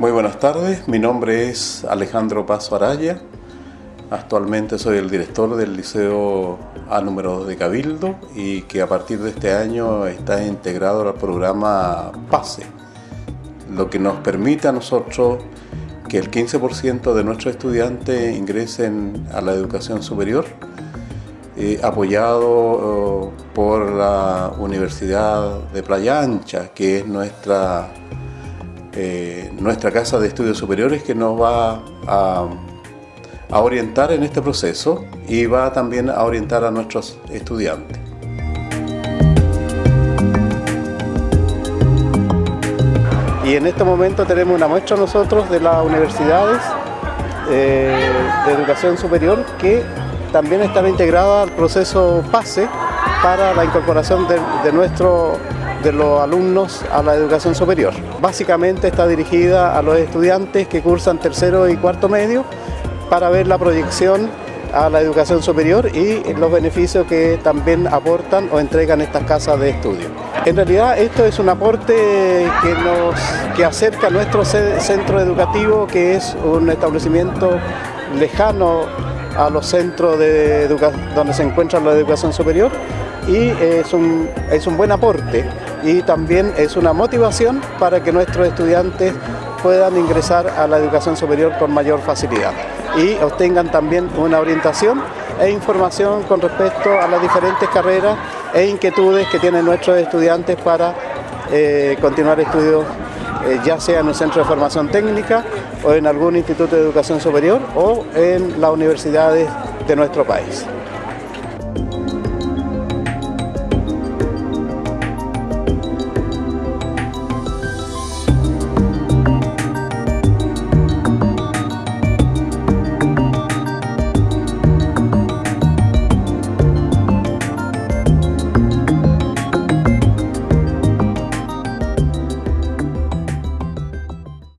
Muy buenas tardes, mi nombre es Alejandro Paso Araya. Actualmente soy el director del Liceo A número 2 de Cabildo y que a partir de este año está integrado al programa PASE, lo que nos permite a nosotros que el 15% de nuestros estudiantes ingresen a la educación superior, eh, apoyado eh, por la Universidad de Playa Ancha, que es nuestra eh, nuestra Casa de Estudios Superiores que nos va a, orientar en este proceso y va también a orientar a nuestros estudiantes. Y en este momento tenemos una muestra nosotros de las universidades eh, de educación superior que también están integradas al proceso PASE para la incorporación de, de nuestro de los alumnos a la educación superior. Básicamente está dirigida a los estudiantes que cursan tercero y cuarto medio para ver la proyección a la educación superior y los beneficios que también aportan o entregan estas casas de estudio. En realidad esto es un aporte que nos que acerca a nuestro centro educativo que es un establecimiento lejano a los centros de donde se encuentra la educación superior y es un, es un buen aporte y también es una motivación para que nuestros estudiantes puedan ingresar a la educación superior con mayor facilidad y obtengan también una orientación e información con respecto a las diferentes carreras e inquietudes que tienen nuestros estudiantes para eh, continuar estudios eh, ya sea en un centro de formación técnica o en algún instituto de educación superior o en las universidades de nuestro país.